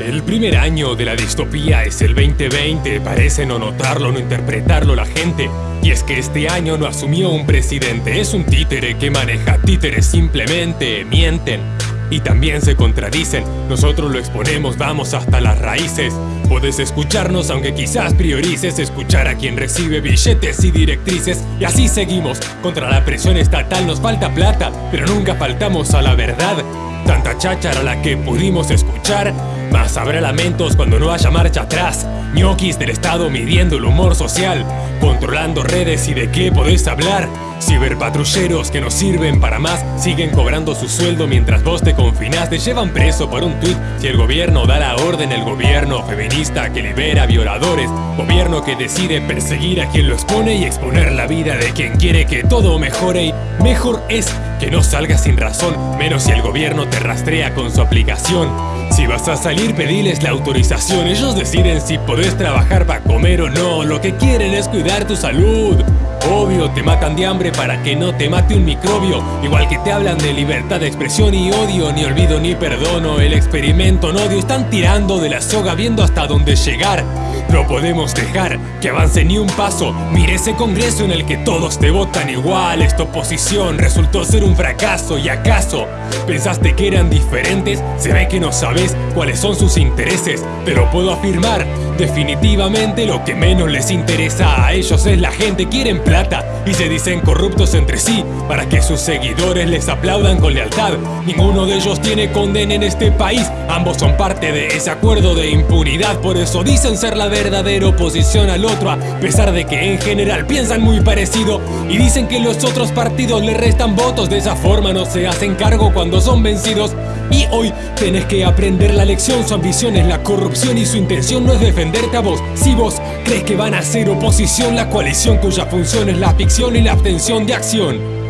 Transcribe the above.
El primer año de la distopía es el 2020, parece no notarlo, no interpretarlo la gente. Y es que este año no asumió un presidente, es un títere que maneja títeres simplemente, mienten. Y también se contradicen, nosotros lo exponemos, vamos hasta las raíces. Puedes escucharnos aunque quizás priorices escuchar a quien recibe billetes y directrices. Y así seguimos, contra la presión estatal nos falta plata, pero nunca faltamos a la verdad. Tanta cháchara la que pudimos escuchar. Más habrá lamentos cuando no haya marcha atrás. Ñoquis del Estado midiendo el humor social Controlando redes y de qué podés hablar. Ciberpatrulleros que no sirven para más Siguen cobrando su sueldo mientras vos te confinás. Te llevan preso por un tweet Si el gobierno da la orden El gobierno feminista que libera violadores. Gobierno que decide perseguir a quien lo expone Y exponer la vida de quien quiere que todo mejore. Y mejor es que no salgas sin razón, menos si el gobierno te rastrea con su aplicación. Si vas a salir, pediles la autorización. Ellos deciden si podés trabajar para comer o no. Lo que quieren es cuidar tu salud. Te matan de hambre para que no te mate un microbio. Igual que te hablan de libertad de expresión y odio Ni olvido ni perdono, el experimento no odio Están tirando de la soga viendo hasta dónde llegar. No podemos dejar que avance ni un paso. Mire ese congreso en el que todos te votan igual. Esta oposición resultó ser un fracaso ¿Y acaso pensaste que eran diferentes? Se ve que no sabes cuáles son sus intereses. Pero puedo afirmar definitivamente lo que menos les interesa a ellos es la gente. Quieren plata y se dicen corruptos entre sí Para que sus seguidores les aplaudan con lealtad. Ninguno de ellos tiene condena en este país. Ambos son parte de ese acuerdo de impunidad. Por eso dicen ser la verdadera oposición al otro A pesar de que en general piensan muy parecido. Y dicen que los otros partidos le restan votos. De esa forma no se hacen cargo cuando son vencidos. Y hoy tenés que aprender la lección. Su ambición es la corrupción y su intención no es defenderte a vos. Si vos crees que van a hacer oposición La coalición cuya función es la ficción y la abstención de acción